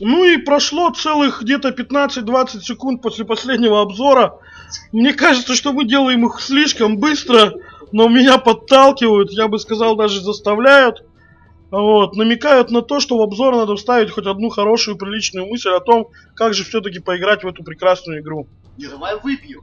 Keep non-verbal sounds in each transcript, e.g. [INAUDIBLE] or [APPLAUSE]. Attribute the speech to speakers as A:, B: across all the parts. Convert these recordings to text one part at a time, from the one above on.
A: Ну и прошло целых где-то 15-20 секунд после последнего обзора. Мне кажется, что мы делаем их слишком быстро, но меня подталкивают, я бы сказал, даже заставляют. Вот, намекают на то, что в обзор надо вставить хоть одну хорошую, приличную мысль о том, как же все-таки поиграть в эту прекрасную игру.
B: Не, давай выпьем.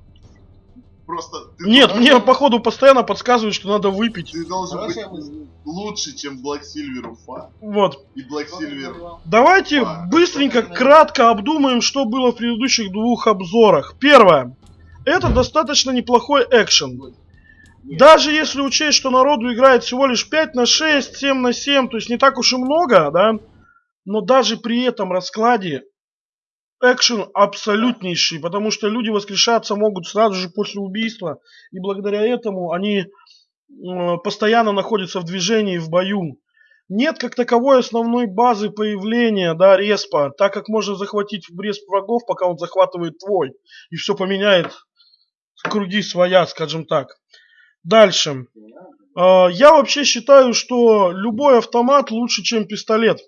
B: Просто ты,
A: Нет, мне походу постоянно подсказывают, что надо выпить.
B: ты должен быть
C: Хорошая мысль.
B: лучше, чем Black Silver Уфа.
A: Вот.
B: И Black Silver.
A: Давайте
B: А,
A: быстренько, кратко обдумаем, что было в предыдущих двух обзорах. Первое. Это достаточно неплохой экшен. Даже если учесть, что народу играет всего лишь 5 на 6, 7 на 7, то есть не так уж и много, да? Но даже при этом раскладе экшен абсолютнейший, потому что люди воскрешаться могут сразу же после убийства, и благодаря этому они э, постоянно находятся в движении, в бою. Нет как таковой основной базы появления, да, респа, так как можно захватить респ врагов, пока он захватывает твой, и все поменяет круги своя, скажем так. Дальше. А, Я вообще считаю, что любой автомат лучше, чем пистолет.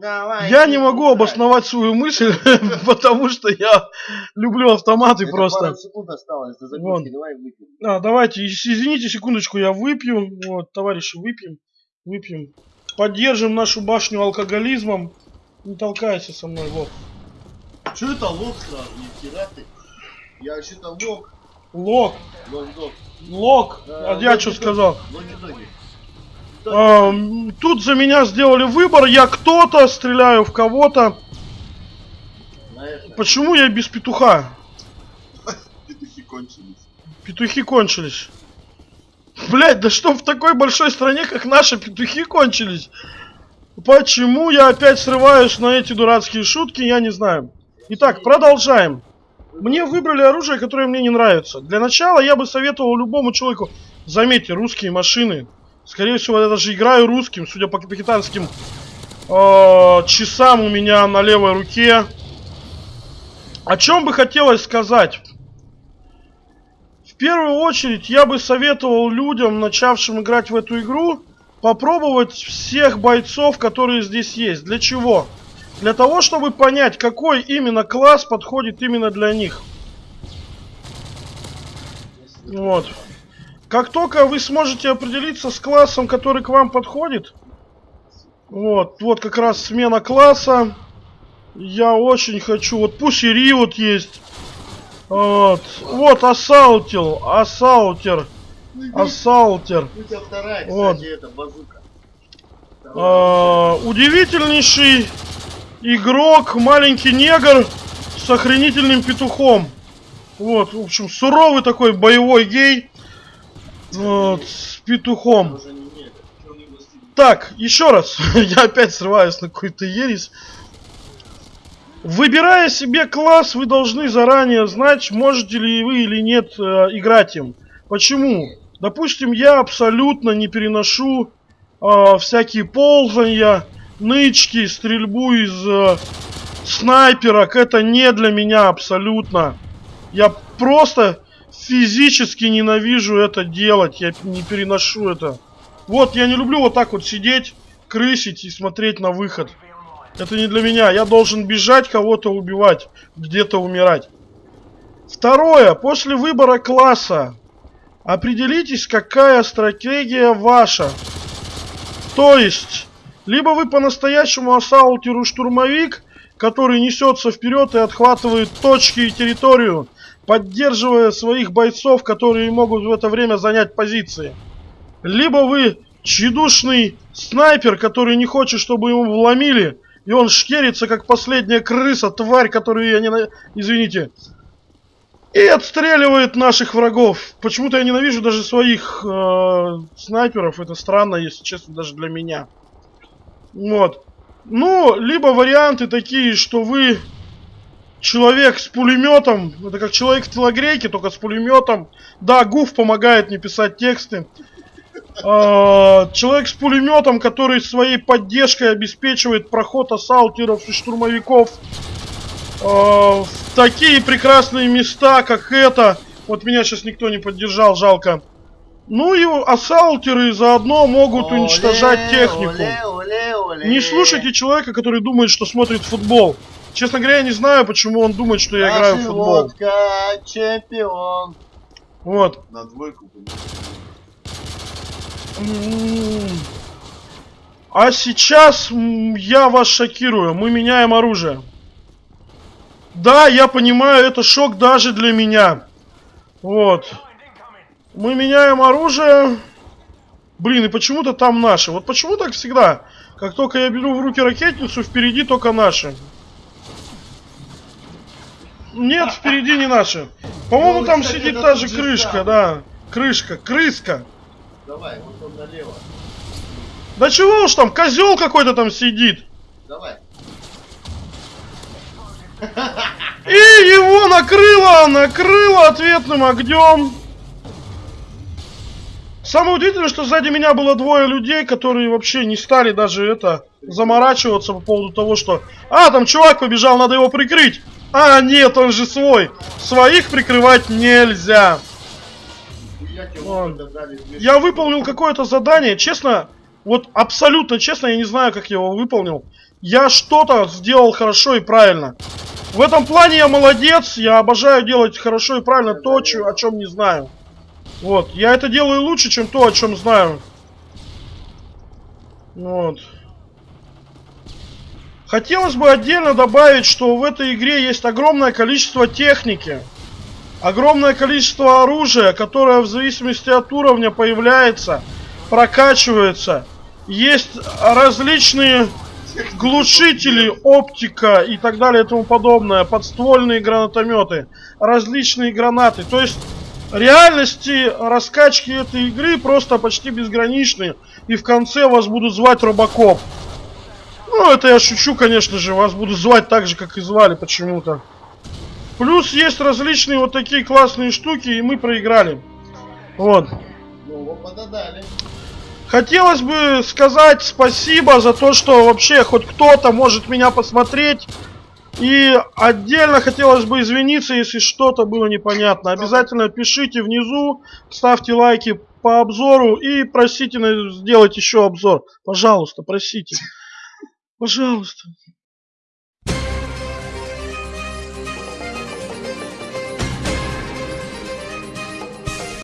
C: Давай.
A: Я не могу обосновать свою мысль, [LAUGHS] потому что я люблю автоматы
C: Это
A: просто.
C: пару секунд осталось до закуски, давай выпьем.
A: А, давайте, извините, секундочку, я выпью. Вот, товарищи, выпьем. Выпьем. Поддержим нашу башню алкоголизмом. Не толкайся со мной, вот.
B: Че это лоб сразу? Ни хера ты.
C: Я вообще-то лог,
A: Лок,
C: лог-дог.
A: лок.
C: Да,
A: А я что сказал?
B: Логи-доги.
A: А, м, тут за меня сделали выбор. Я кто-то, стреляю в кого-то. Почему я без петуха?
B: Петухи кончились.
A: Петухи кончились. Блять, да что в такой большой стране, как наша, петухи кончились? Почему я опять срываюсь на эти дурацкие шутки, я не знаю. Итак, продолжаем. Мне выбрали оружие, которое мне не нравится. Для начала я бы советовал любому человеку, заметьте, русские машины. Скорее всего, я даже играю русским, судя по капитанским э, часам у меня на левой руке. О чем бы хотелось сказать? В первую очередь я бы советовал людям, начавшим играть в эту игру, попробовать всех бойцов, которые здесь есть. Для чего? Для того, чтобы понять, какой именно класс подходит именно для них. Вот. Как только вы сможете определиться с классом, который к вам подходит, вот, вот как раз смена класса. Я очень хочу, вот пусть и Риот есть. Вот, вот Ассаутил, Ассаутер, Ассаутер.
C: вторая,
A: Вот.
C: это базука.
A: А, удивительнейший игрок, маленький негр с охренительным петухом. Вот, в общем, суровый такой боевой гей. Вот, с петухом. Так, еще раз. [LAUGHS] Я опять срываюсь на какой-то ересь. Выбирая себе класс, вы должны заранее знать, можете ли вы или нет э, играть им. Почему? Допустим, я абсолютно не переношу э, всякие ползания, нычки, стрельбу из э, снайперок. Это не для меня абсолютно. Я просто физически ненавижу это делать. Я не переношу это. Вот, я не люблю вот так вот сидеть, крысить и смотреть на выход. Это не для меня. Я должен бежать, кого-то убивать, где-то умирать. Второе. После выбора класса определитесь, какая стратегия ваша. То есть, либо вы по-настоящему ассаултеру штурмовик, который несется вперед и отхватывает точки и территорию, поддерживая своих бойцов, которые могут в это время занять позиции. Либо вы тщедушный снайпер, который не хочет, чтобы ему вломили, и он шкерится, как последняя крыса, тварь, которую я не... Извините. И отстреливает наших врагов. Почему-то я ненавижу даже своих э, снайперов. Это странно, если честно, даже для меня. Вот. Ну, либо варианты такие, что вы человек с пулеметом. Это как человек в телогрейке, только с пулеметом. Да, Гуф помогает мне писать тексты. А, Человек с пулеметом, который своей поддержкой обеспечивает проход ассаутеров и штурмовиков а, в такие прекрасные места, как это. Вот меня сейчас никто не поддержал, жалко. Ну и ассаутеры заодно могут уничтожать технику.
C: Оле, оле, Оле.
A: Не слушайте человека, который думает, что смотрит футбол. Честно говоря, я не знаю, почему он думает, что я играю в футбол.
C: водка, чемпион.
A: Вот.
B: На двойку.
A: А сейчас я вас шокирую. Мы меняем оружие. Да, я понимаю, это шок даже для меня. Вот. Мы меняем оружие. Блин, и почему-то там наши. Вот почему так всегда? Как только я беру в руки ракетницу, впереди только наши. Нет, впереди не наши. По-моему,
C: Ну,
A: там
C: кстати,
A: сидит та же крышка, да. Крышка, крыска.
C: Давай, вот он налево.
A: Да чего уж там, козел какой-то там сидит.
C: Давай.
A: И его накрыло, накрыло ответным огнем. Самое удивительное, что сзади меня было двое людей, которые вообще не стали даже это заморачиваться по поводу того, что «А, там чувак побежал, надо его прикрыть!» А, нет, он же свой! Своих прикрывать нельзя! Я выполнил какое-то задание, честно, вот абсолютно честно, я не знаю, как я его выполнил. Я что-то сделал хорошо и правильно. В этом плане я молодец, я обожаю делать хорошо и правильно то, о чем не знаю. Вот, я это делаю лучше, чем то, о чем знаю. Вот. Хотелось бы отдельно добавить, что в этой игре есть огромное количество техники. Огромное количество оружия, которое в зависимости от уровня появляется, прокачивается. Есть различные глушители, оптика и так далее и тому подобное, подствольные гранатометы, различные гранаты. То есть реальности раскачки этой игры просто почти безграничны. И в конце вас будут звать Робокоп. Ну, это я шучу, конечно же, вас будут звать так же, как и звали почему-то. Плюс есть различные вот такие классные штуки, и мы проиграли. Вот. Хотелось бы сказать спасибо за то, что вообще хоть кто-то может меня посмотреть. И отдельно хотелось бы извиниться, если что-то было непонятно. Обязательно пишите внизу, ставьте лайки по обзору и просите сделать еще обзор. Пожалуйста, просите. Пожалуйста.